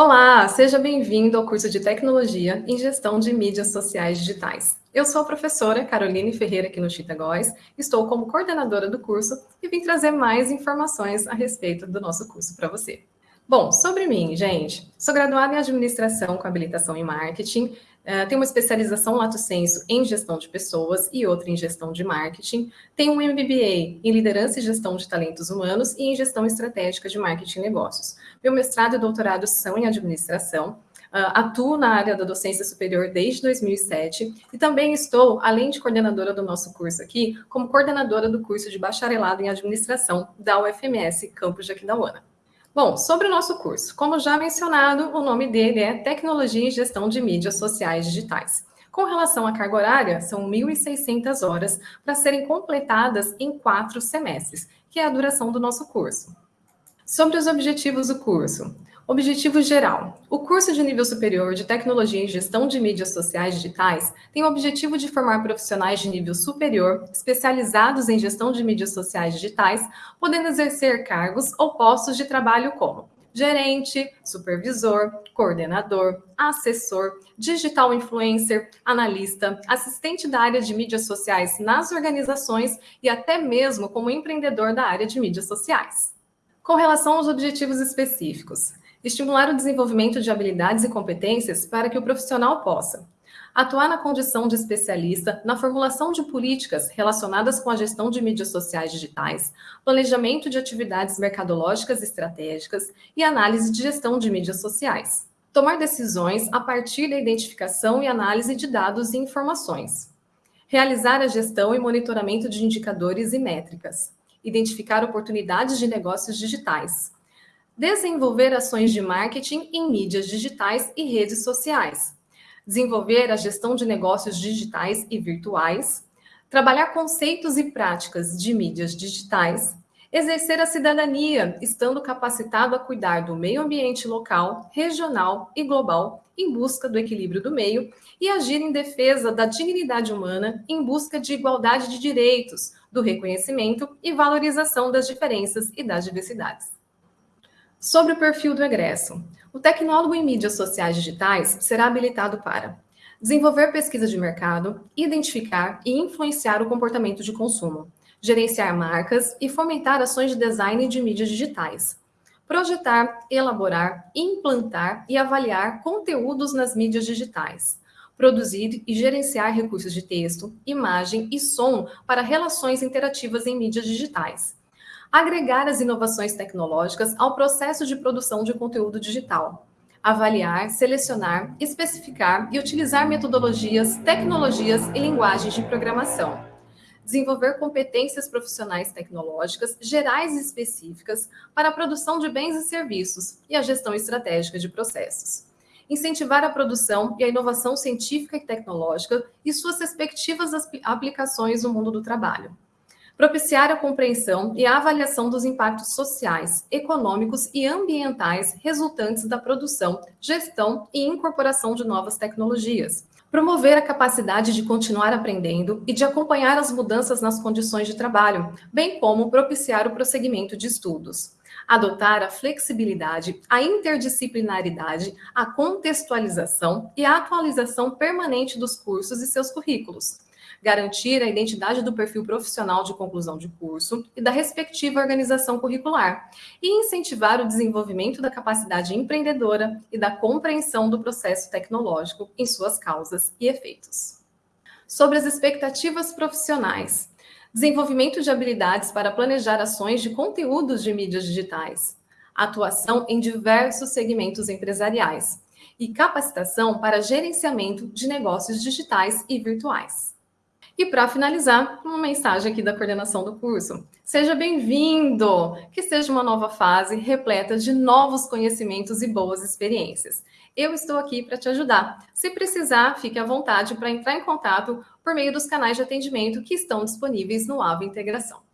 Olá, seja bem-vindo ao curso de Tecnologia em Gestão de Mídias Sociais Digitais. Eu sou a professora Caroline Ferreira aqui no Chitagóis, estou como coordenadora do curso e vim trazer mais informações a respeito do nosso curso para você. Bom, sobre mim, gente, sou graduada em Administração com habilitação em Marketing, Uh, tenho uma especialização lato senso em gestão de pessoas e outra em gestão de marketing. Tenho um MBA em liderança e gestão de talentos humanos e em gestão estratégica de marketing e negócios. Meu mestrado e doutorado são em administração. Uh, atuo na área da docência superior desde 2007 e também estou, além de coordenadora do nosso curso aqui, como coordenadora do curso de bacharelado em administração da UFMS Campus de Aquidauana. Bom, sobre o nosso curso, como já mencionado, o nome dele é Tecnologia e Gestão de Mídias Sociais Digitais. Com relação à carga horária, são 1.600 horas para serem completadas em quatro semestres, que é a duração do nosso curso. Sobre os objetivos do curso. Objetivo geral. O curso de nível superior de Tecnologia em Gestão de Mídias Sociais Digitais tem o objetivo de formar profissionais de nível superior, especializados em gestão de mídias sociais digitais, podendo exercer cargos ou postos de trabalho como gerente, supervisor, coordenador, assessor, digital influencer, analista, assistente da área de mídias sociais nas organizações e até mesmo como empreendedor da área de mídias sociais. Com relação aos objetivos específicos, estimular o desenvolvimento de habilidades e competências para que o profissional possa atuar na condição de especialista na formulação de políticas relacionadas com a gestão de mídias sociais digitais, planejamento de atividades mercadológicas estratégicas e análise de gestão de mídias sociais. Tomar decisões a partir da identificação e análise de dados e informações. Realizar a gestão e monitoramento de indicadores e métricas. Identificar oportunidades de negócios digitais desenvolver ações de marketing em mídias digitais e redes sociais, desenvolver a gestão de negócios digitais e virtuais, trabalhar conceitos e práticas de mídias digitais, exercer a cidadania, estando capacitado a cuidar do meio ambiente local, regional e global, em busca do equilíbrio do meio, e agir em defesa da dignidade humana, em busca de igualdade de direitos, do reconhecimento e valorização das diferenças e das diversidades. Sobre o perfil do egresso. O tecnólogo em mídias sociais digitais será habilitado para desenvolver pesquisa de mercado, identificar e influenciar o comportamento de consumo, gerenciar marcas e fomentar ações de design de mídias digitais, projetar, elaborar, implantar e avaliar conteúdos nas mídias digitais, produzir e gerenciar recursos de texto, imagem e som para relações interativas em mídias digitais, agregar as inovações tecnológicas ao processo de produção de conteúdo digital, avaliar, selecionar, especificar e utilizar metodologias, tecnologias e linguagens de programação, desenvolver competências profissionais tecnológicas gerais e específicas para a produção de bens e serviços e a gestão estratégica de processos, incentivar a produção e a inovação científica e tecnológica e suas respectivas aplicações no mundo do trabalho propiciar a compreensão e a avaliação dos impactos sociais, econômicos e ambientais resultantes da produção, gestão e incorporação de novas tecnologias, promover a capacidade de continuar aprendendo e de acompanhar as mudanças nas condições de trabalho, bem como propiciar o prosseguimento de estudos. Adotar a flexibilidade, a interdisciplinaridade, a contextualização e a atualização permanente dos cursos e seus currículos garantir a identidade do perfil profissional de conclusão de curso e da respectiva organização curricular, e incentivar o desenvolvimento da capacidade empreendedora e da compreensão do processo tecnológico em suas causas e efeitos. Sobre as expectativas profissionais, desenvolvimento de habilidades para planejar ações de conteúdos de mídias digitais, atuação em diversos segmentos empresariais e capacitação para gerenciamento de negócios digitais e virtuais. E para finalizar, uma mensagem aqui da coordenação do curso. Seja bem-vindo! Que seja uma nova fase repleta de novos conhecimentos e boas experiências. Eu estou aqui para te ajudar. Se precisar, fique à vontade para entrar em contato por meio dos canais de atendimento que estão disponíveis no AVA Integração.